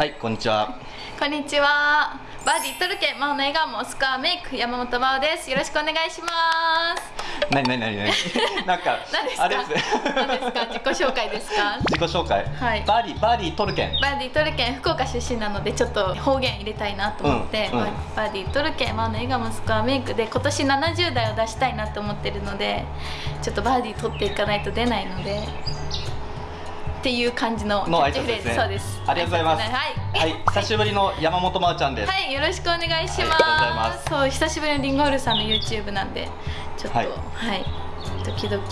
はいこんにちは。こんにちは。バーディートルケマオの笑顔もスカーメイク山本真央です。よろしくお願いします。なになになになに？なんか あれです。何ですか？自己紹介ですか？自己紹介。はい。バーディーバーディートルケンバーディートルケ福岡出身なのでちょっと方言入れたいなと思って、うんうん。バーディートルケマオの笑顔もスカーメイクで今年70代を出したいなと思ってるのでちょっとバーディー取っていかないと出ないのでっていう感じのキのャッチフレーズ。ね。そうです。ありがとうございます。はい。はい。久しぶりの山本真央ちゃんです、はい、よろしくお願いします。そう、久しぶりのリンゴールさんの YouTube なんで、ちょっと、ははい。い、時々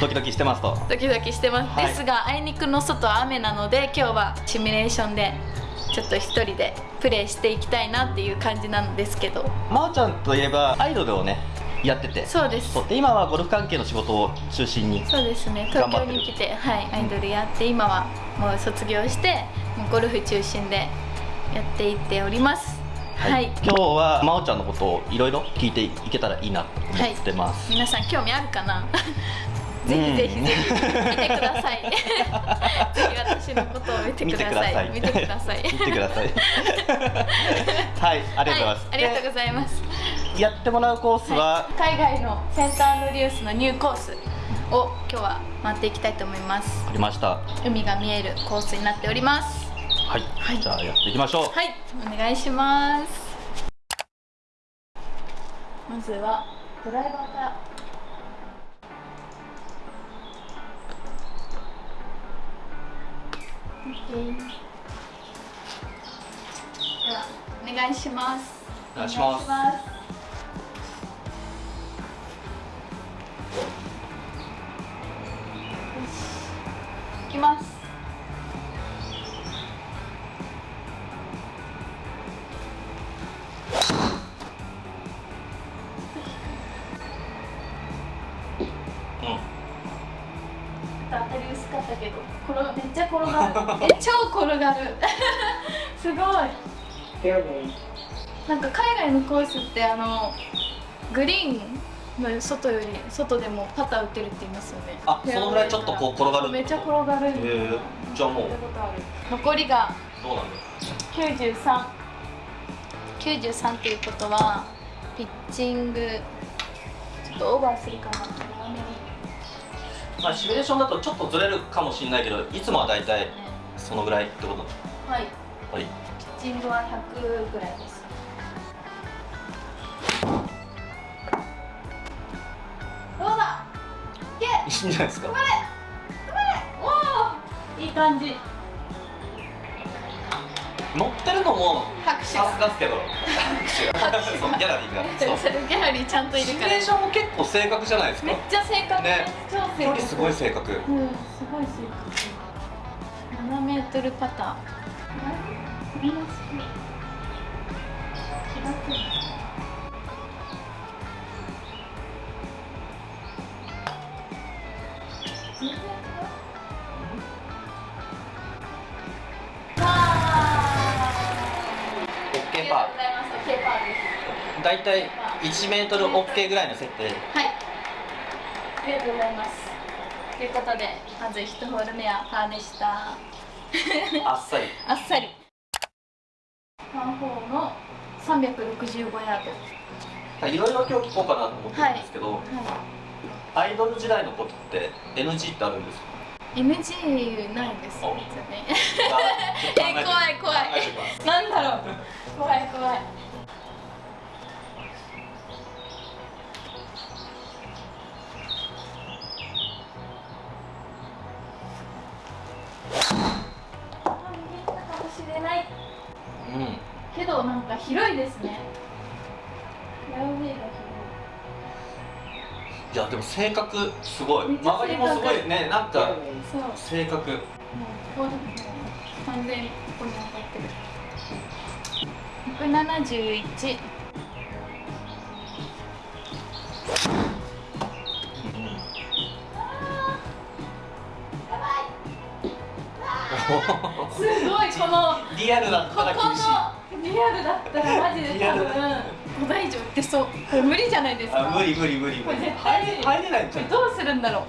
ドキドキしてますと。ドキドキしてます。はいですが、あいにくの外は雨なので、今日はシミュレーションでちょっと一人でプレイしていきたいなっていう感じなんですけど、真央ちゃんといえばアイドルをねやってて。そうです。で今はゴルフ関係の仕事を中心にそうですね。東京に来て、はい、アイドルやって、今はもう卒業して、もうゴルフ中心でやっていっております。はい。今日は真央ちゃんのことをいろいろ聞いていけたらいいなと思ってます、皆さん興味あるかな？ぜひぜひぜひ見てください。ぜひ私のことを見てください。見てください。見てください。はい。ありがとうございます、はい、ありがとうございます。でやってもらうコースは、はい。海外のセンターリュースのニューコースを今日は回っていきたいと思います。ありました。海が見えるコースになっております。はい、はい。じゃあやっていきましょう。はい。お願いします。まずはドライバーから。ではお願いします。お願いしますます。うん。当たり薄かったけど転がめっちゃ転がる。え超転がる。すごい。なんか海外のコースってあのグリーンの外より外でもパター打てるって言いますよね。あそのぐらいちょっとこう転がるめっちゃ転がる。へーじゃあもう。残りがどうなんだ93 93っていうことはピッチングちょっとオーバーするかな。まあシミュレーションだとちょっとずれるかもしれないけどいつもは大体そのぐらいってこと？はい。はい。ピッチングは100ぐらいですいけいいんじゃないですか。頑張れおおいい感じ。乗ってるのも拍手。がですけど。拍手そうギャラリーが。ギャラリーちゃんといシるから。ミュレーションも結構正確じゃないですか。めっちゃ正確。ね。距離すごい正確。うんすごい正確。7メートルパターみんな好き大体1メートルオッケーぐらいの設定はい。ありがとうございます。ということで、まず1ホール目はパーでした。あっさり あっさり。パー4の365ヤード。いろいろ今日聞こうかなと思ってるんですけど、はアイドル時代のことって NG ってあるんですか？い。NG ないですよね。え え、怖い怖い。なんだろう。怖い怖い。か広いですね。フェアウェイが広い。いやでも性格すごい周りもすごいねなんか。性格もうこうもう完全にここに当たってる。171。すごいこのリアルだったらここ厳しいのリアルだったらマジで多分5台以上売ってそう。これ無理じゃないですか。あ無理無理無理。無理これ絶対無理入れ入れないんじゃん。どうするんだろう。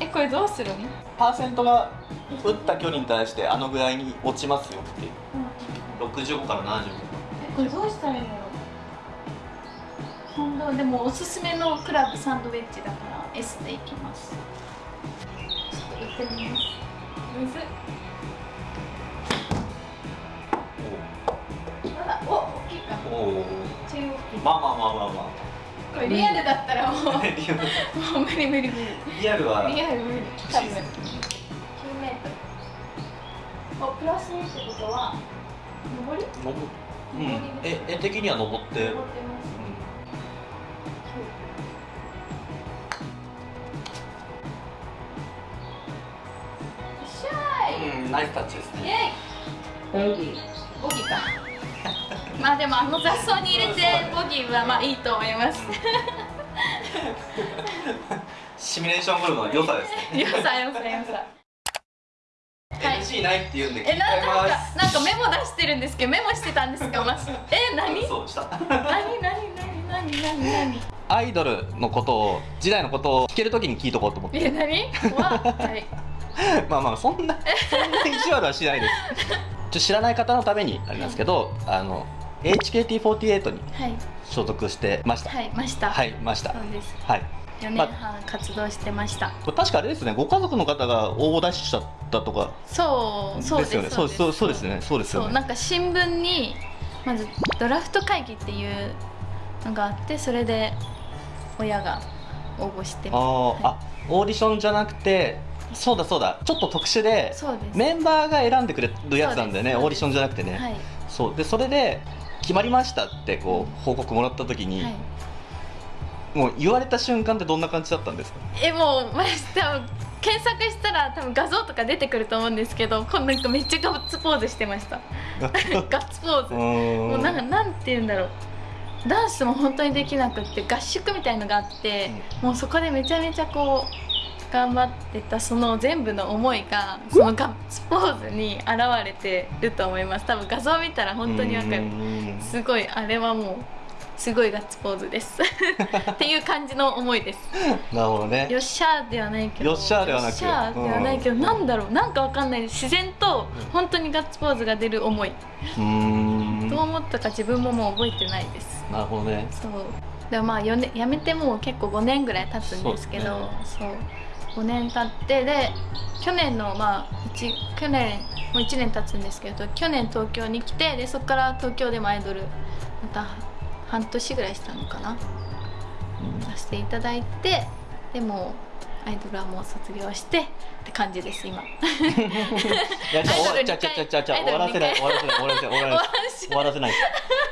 えこれどうするの、パーセントが打った距離に対してあのぐらいに落ちますよって。いう65から75えこれどうしたらいいんだろう本当でもおすすめのクラブサンドウェッジだから S でいきます。ちょっと打ってみます。むずっおおまあまあまあまあまこれリアルだったらもう。もう無理無理無理リアルはリアル無理。多分9メートル。おプラス2ってことは上り？のぼうん。え絵的には登って。登ってます。しゃーい。うん、ナイスタッチですイねェイ。ボギー。ボギーかまあでもあの雑草に入れてボギーはまあいいと思います。シミュレーションゴルフの良さですね。よさよさよさ。はい。NG ないって言うんで聞えいなんかてます。なんかメモ出してるんですけどメモしてたんですかまずえ何？そうした。何？何？何？何？何？何？アイドルのことを時代のことを聞けるときに聞いとこうと思って。え何？わはい。まあまあそんなそんな意地悪はしないです。ちょ知らない方のためにあれなんですけどあの HKT48 にはい。所属してました。はいました。はいました。そうです。はい。4年半活動してました。これ確かあれですねご家族の方が応募出しちゃったとか。そうそうですよねそうそうそうですね。そうですよね。そうなんか新聞にまずドラフト会議っていうのがあってそれで親が応募してあー、はい。あオーディションじゃなくてそうだそうだ。ちょっと特殊でメンバーが選んでくれるやつなんだよね。オーディションじゃなくてね、はい。そう。でそれで決まりましたってこう報告もらった時に、はい。もう言われた瞬間ってどんな感じだったんですか？えもうマジ多分検索したら多分画像とか出てくると思うんですけどこんなんかめっちゃガッツポーズしてました。ガッツポーズ？もうなんかなんて言うんだろう。ダンスも本当にできなくって合宿みたいのがあって、もうそこでめちゃめちゃこう頑張ってたその全部の思いがそのガッツポーズに現れてると思います。多分画像見たら本当にわかる。るすごいあれはもうすごいガッツポーズです。っていう感じの思いです。なるほどね。よっしゃーではないけど。よっしゃーではなく。よっしゃーではないけど、うん。なんだろう。なんかわかんない。自然とうん。本当にガッツポーズが出る思い、うーん。どう思ったか自分ももう覚えてないです。なるほどね。そう。でもまあ4年辞めてもう結構5年ぐらい経つんですけどそう,、5年経ってで去年のまあ一去年もう1年経つんですけど去年東京に来てでそこから東京でもアイドルまた半年ぐらいしたのかな。させていただいてでもアイドルはもう卒業してって感じです今。いやじゃあ終わアイドルじゃあじゃあじゃあじゃあじゃあアイドル終わらせない二終わらせない終わらせない。終わらせない。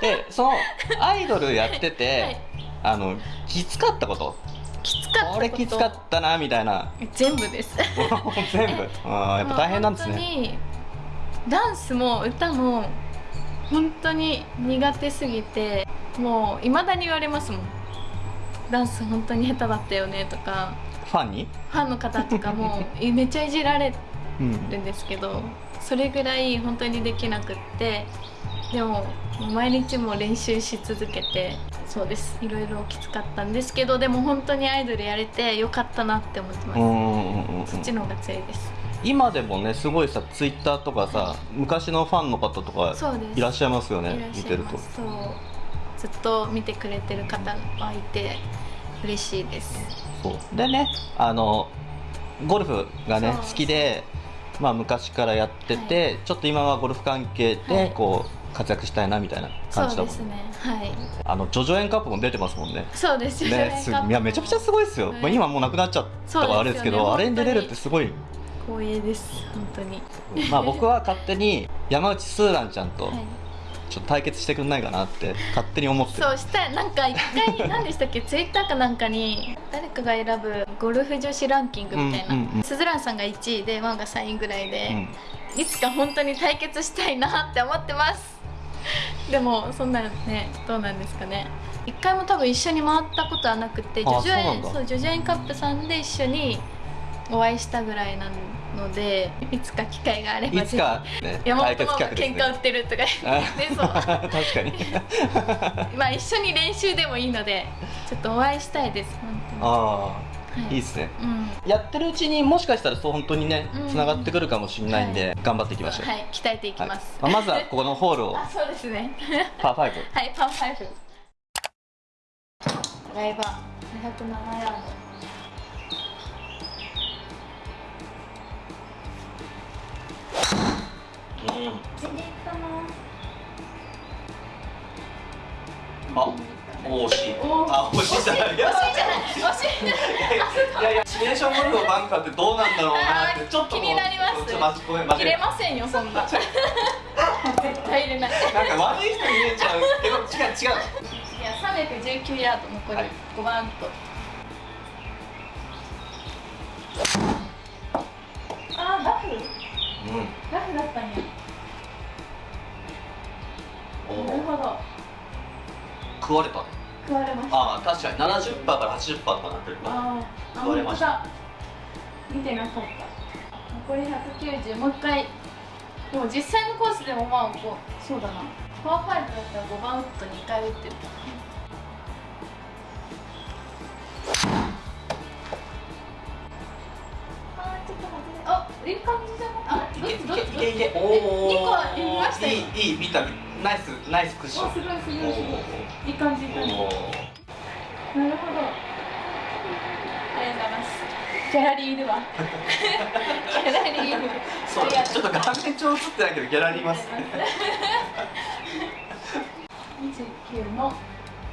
でそのアイドルやってて、はい。あのきつかったこと？これきつかったなみたいな。全部です。全部？あーやっぱ大変なんですね。もう本当にダンスも歌も本当に苦手すぎてもういまだに言われますもん。ダンス本当に下手だったよねとか。ファンに、ファンの方とかもえめっちゃいじられうんるんですけどそれぐらい本当にできなくってでも毎日も練習し続けてそうです。いろいろきつかったんですけどでも本当にアイドルやれてよかったなって思ってます、そっちの方が強いです。今でもねすごいさツイッターとかさ昔のファンの方とかいらっしゃいますよね見てると。そう。ずっと見てくれてる方がいて嬉しいです。そう。でねあのゴルフがね好きで、まあ、昔からやってて、ちょっと今はゴルフ関係はい。でこう活躍したいなみたいなそう感じだもんですね。はい。あのジョジョ園カップも出てますもんね。そうですよ。ねすいやめちゃくちゃすごいですよ、はい。まあ、今もうなくなっちゃったからあれですけどねあれに出れるってすごい。光栄です。本当に。まあ僕は勝手に山内スーランちゃんとはい。ちょっと対決してくんないかなって勝手に思ってる。そうしたらなんか一回 何でしたっけ？ツイッターかなんかに誰かが選ぶゴルフ女子ランキングみたいな、うんうんうん。スズランさんが1位でワンが3位ぐらいで、うん。いつか本当に対決したいなって思ってますでもそんなねどうなんですかね。一回も多分一緒に回ったことはなくてジあョジョ園そうジョジョ園カップさんで一緒にお会いしたぐらいなのでいつか機会があればいつか、ね、山本ママが企画ですね。喧嘩売ってるとか そう。確かに。まあ一緒に練習でもいいのでちょっとお会いしたいです本当に。あはい。いいですね。うん。やってるうちにもしかしたらそう本当にねうん。つながってくるかもしれないんで、頑張っていきましょう、はい鍛えていきます、はい。まあまずは ここのホールを。あそうですね。パー5 はいパーファイブ。ドライバー。207ヤードあ。お惜しいおあ惜しいじゃない惜しいじゃないいじゃないいやいやシミュレー。ションゴルフのバンカーってどうなんだろうなってちょっと気になりますちょっとごめん間違入れえませんよそんな絶対入れないたなんか悪い人に見えちゃうけど違う違ういや319ヤード残りはい5番と、あーラフうんラフだったんやおなるほど。食われた食われました。ああ確かに。70%から80%とかなってるか。らあーあ食われました。見てなかった残り190もう一回。でも実際のコースでもまあこうそうだな。パワー5だったら5番ウッド2回打ってるいけいけいけおおえ二個は見ましたよいいいい見たナイスナイスクッション。おすごいすごいすごいおいい感じいい感じなるほど。ありがとうございます。ギャラリーいるわ。ギャラリーいるそうちょっと画面上映ってないけどギャラリーいます。29の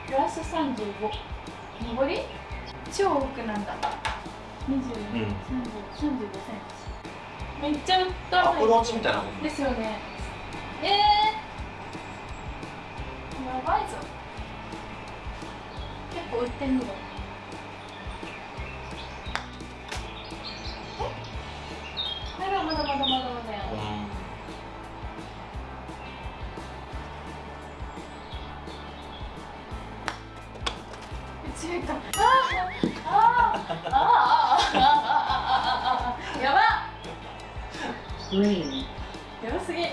プラス35上り？超奥なんだ。20、うん30 35センチめっちゃ打ったアプローチみたいなもんですよね。えー、やばいぞ。結構打ってんの。え？まだまだまだまだ。まだや強いかあーあーあーああ Green. やばすぎ。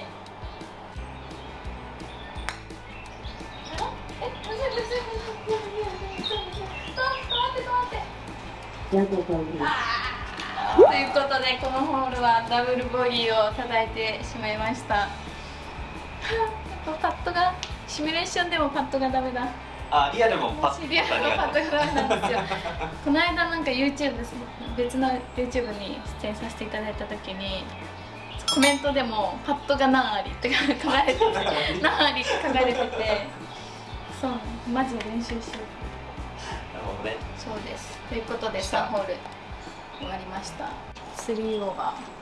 ということでこのホールはダブルボギーを叩いてしまいました。パットがシミュレーションでもパットがダメだ。あリアルもパットアルパットがダメなんですよ。この間なんか YouTube 別の YouTube に出演させていただいた時にコメントでも「パットが何あり」って書かれてて「何あり」って書かれててそうマジで練習しようなるほどね。そうです。ということで3ホール終わりました。3オーバー